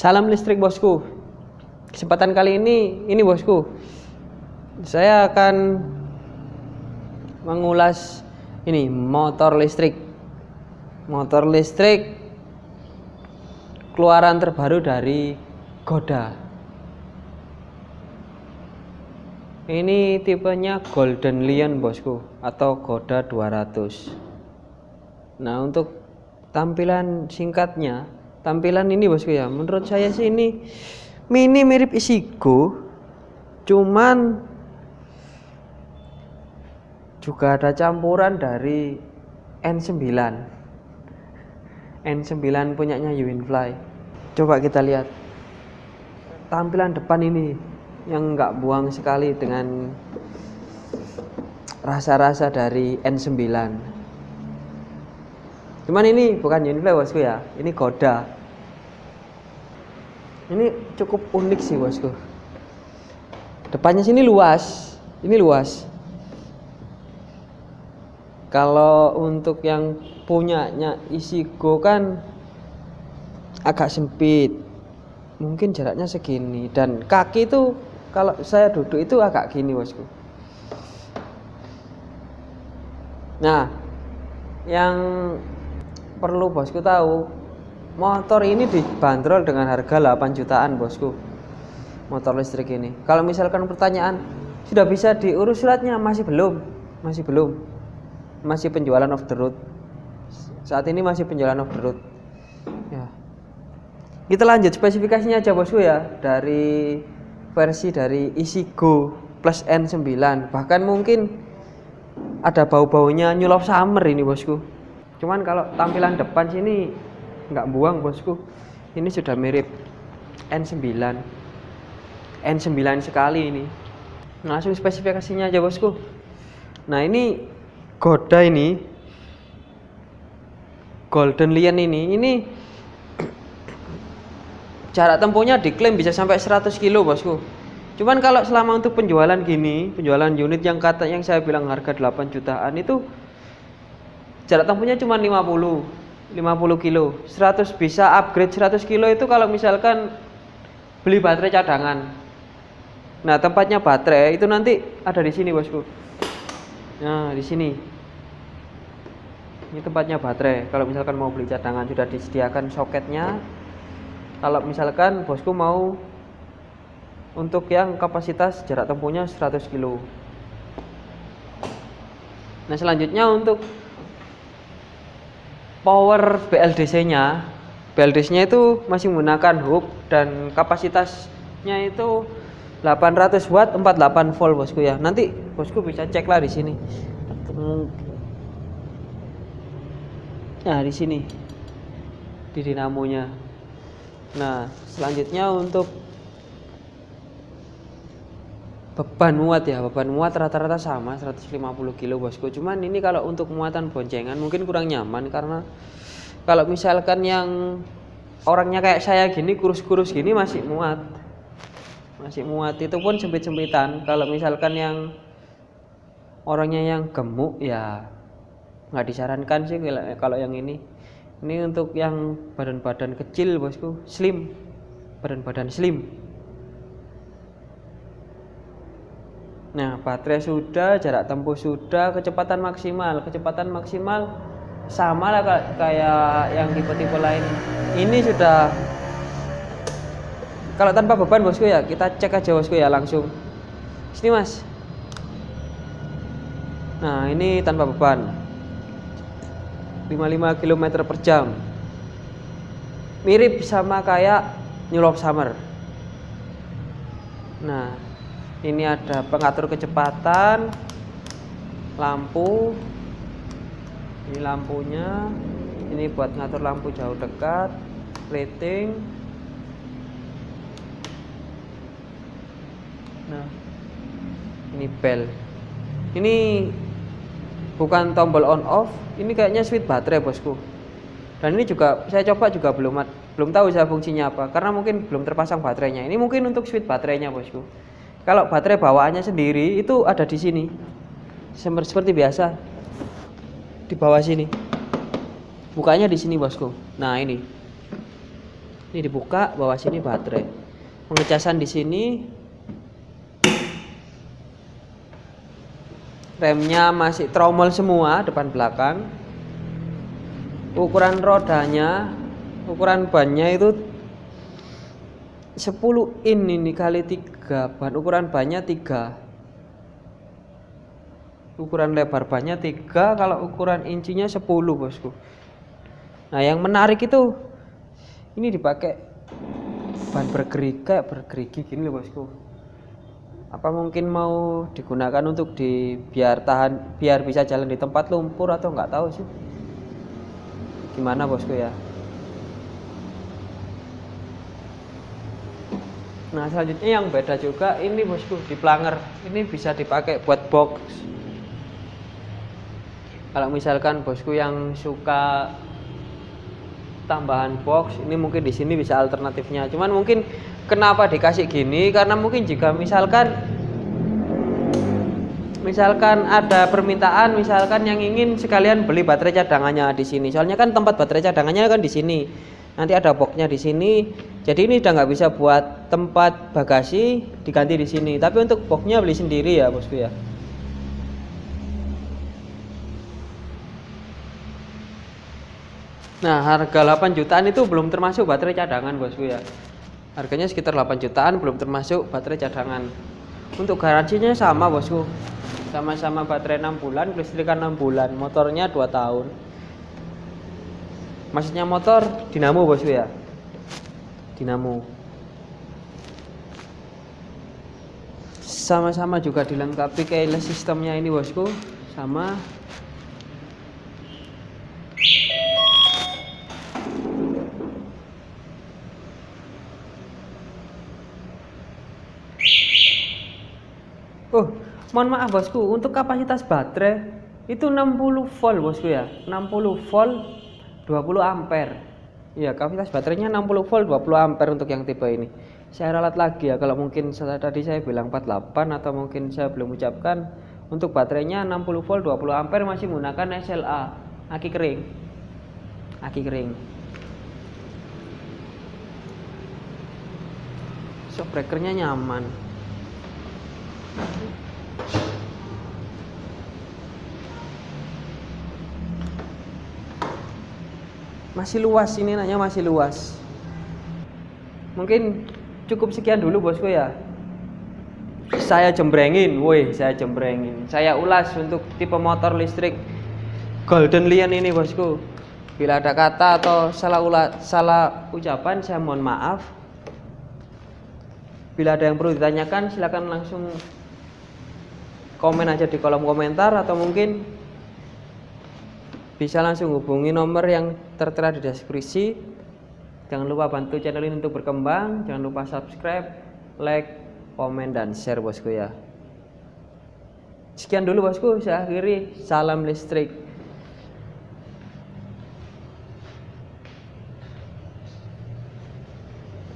Salam listrik bosku. Kesempatan kali ini, ini bosku, saya akan mengulas ini motor listrik. Motor listrik keluaran terbaru dari Goda. Ini tipenya Golden Lion bosku atau Goda 200. Nah, untuk tampilan singkatnya tampilan ini bosku ya menurut saya sih ini mini mirip Isigo cuman juga ada campuran dari N9 N9 punyanya Uwinfly coba kita lihat. Tampilan depan ini yang enggak buang sekali dengan rasa-rasa dari N9 cuman ini bukan Unify bosku ya. Ini Goda ini cukup unik sih bosku. Depannya sini luas. Ini luas. Kalau untuk yang punyanya isi go kan agak sempit. Mungkin jaraknya segini. Dan kaki itu kalau saya duduk itu agak gini bosku. Nah yang perlu bosku tahu. Motor ini dibanderol dengan harga 8 jutaan bosku. Motor listrik ini. Kalau misalkan pertanyaan sudah bisa diurus suratnya? Masih belum. Masih belum. Masih penjualan off the road. Saat ini masih penjualan off the road. Ya. Kita lanjut spesifikasinya aja bosku ya. Dari versi dari Isigo plus N9 bahkan mungkin ada bau-baunya Love Summer ini bosku cuman kalau tampilan depan sini nggak buang bosku. Ini sudah mirip N9 N9 sekali ini. Langsung spesifikasinya aja bosku. Nah ini Goda ini. Golden Lion ini. Ini jarak tempuhnya diklaim bisa sampai 100 kilo bosku. Cuman kalau selama untuk penjualan gini penjualan unit yang kata yang saya bilang harga 8 jutaan itu jarak tempuhnya cuma 50 50 kilo. 100 bisa upgrade 100 kilo itu kalau misalkan beli baterai cadangan. Nah tempatnya baterai itu nanti ada di sini bosku. Nah di sini. Ini tempatnya baterai. Kalau misalkan mau beli cadangan sudah disediakan soketnya. Kalau misalkan bosku mau untuk yang kapasitas jarak tempuhnya 100 kilo. Nah selanjutnya untuk power BLDC-nya BLDC-nya itu masih menggunakan hub dan kapasitasnya itu 800 watt 48 volt bosku ya. Nanti bosku bisa cek lah di sini. Nah di sini. Di dinamonya. Nah selanjutnya untuk beban muat ya beban muat rata-rata sama 150 kilo bosku. Cuman ini kalau untuk muatan boncengan mungkin kurang nyaman karena kalau misalkan yang orangnya kayak saya gini kurus-kurus gini masih muat. Masih muat. Itu pun sempit-sempitan. Kalau misalkan yang orangnya yang gemuk ya nggak disarankan sih kalau yang ini. Ini untuk yang badan-badan kecil bosku. Slim. Badan-badan slim Nah, baterai sudah, jarak tempuh sudah, kecepatan maksimal. Kecepatan maksimal sama lah kayak yang tipe-tipe lain. Ini sudah kalau tanpa beban bosku ya, kita cek aja bosku ya langsung. Sini Mas. Nah, ini tanpa beban. 55 km per jam. Mirip sama kayak New Love Summer. Nah, ini ada pengatur kecepatan lampu. Ini lampunya. Ini buat ngatur lampu jauh dekat rating nah ini bel. Ini bukan tombol on off ini kayaknya switch baterai bosku. Dan ini juga saya coba juga belum belum tahu saya fungsinya apa karena mungkin belum terpasang baterainya. Ini mungkin untuk switch baterainya bosku kalau baterai bawaannya sendiri itu ada di sini. Seperti biasa. Di bawah sini. Bukanya di sini, Bosku. Nah, ini. ini dibuka bawah sini baterai pengecasan di sini remnya masih tromol semua depan belakang ukuran rodanya ukuran bannya itu 10 in ini kali 3 ban ukuran bannya 3 ukuran lebar bannya 3 kalau ukuran incinya 10 bosku. Nah yang menarik itu ini dipakai ban bergerigi bergerigi gini loh bosku. Apa mungkin mau digunakan untuk di biar tahan biar bisa jalan di tempat lumpur atau nggak tahu sih. Gimana bosku ya nah selanjutnya yang beda juga ini bosku di planger ini bisa dipakai buat box. Kalau misalkan bosku yang suka tambahan box ini mungkin di sini bisa alternatifnya. Cuman mungkin kenapa dikasih gini? Karena mungkin jika misalkan misalkan ada permintaan misalkan yang ingin sekalian beli baterai cadangannya di sini. Soalnya kan tempat baterai cadangannya kan di sini. Nanti ada boxnya di sini jadi ini udah nggak bisa buat tempat bagasi diganti di sini tapi untuk boxnya beli sendiri ya bosku ya Nah, harga 8 jutaan itu belum termasuk baterai cadangan, bosku ya. Harganya sekitar 8 jutaan, belum termasuk baterai cadangan. Untuk garansinya sama, bosku. Sama-sama baterai 6 bulan, kelistrikan 6 bulan, motornya 2 tahun. Maksudnya motor dinamo, bosku ya. Dinamo. Sama-sama juga dilengkapi keyless sistemnya ini, bosku. Sama Oh, mohon maaf bosku, untuk kapasitas baterai itu 60 volt bosku ya. 60 volt 20 ampere. Iya, kapasitas baterainya 60 volt 20 ampere untuk yang tipe ini. Saya ralat lagi ya kalau mungkin tadi saya bilang 48 atau mungkin saya belum ucapkan untuk baterainya 60 volt 20 ampere masih menggunakan SLA, aki kering. Aki kering. Shock breakernya nyaman. Masih luas ini nanya masih luas. Mungkin cukup sekian dulu bosku ya. Saya jembrengin, woi, saya jembrengin. Saya ulas untuk tipe motor listrik Golden Lion ini bosku. Bila ada kata atau salah ulat, salah ucapan saya mohon maaf. Bila ada yang perlu ditanyakan silakan langsung komen aja di kolom komentar atau mungkin bisa langsung hubungi nomor yang tertera di deskripsi. Jangan lupa bantu channel ini untuk berkembang. Jangan lupa subscribe like komen dan share bosku ya. Sekian dulu bosku. Saya akhiri. Salam listrik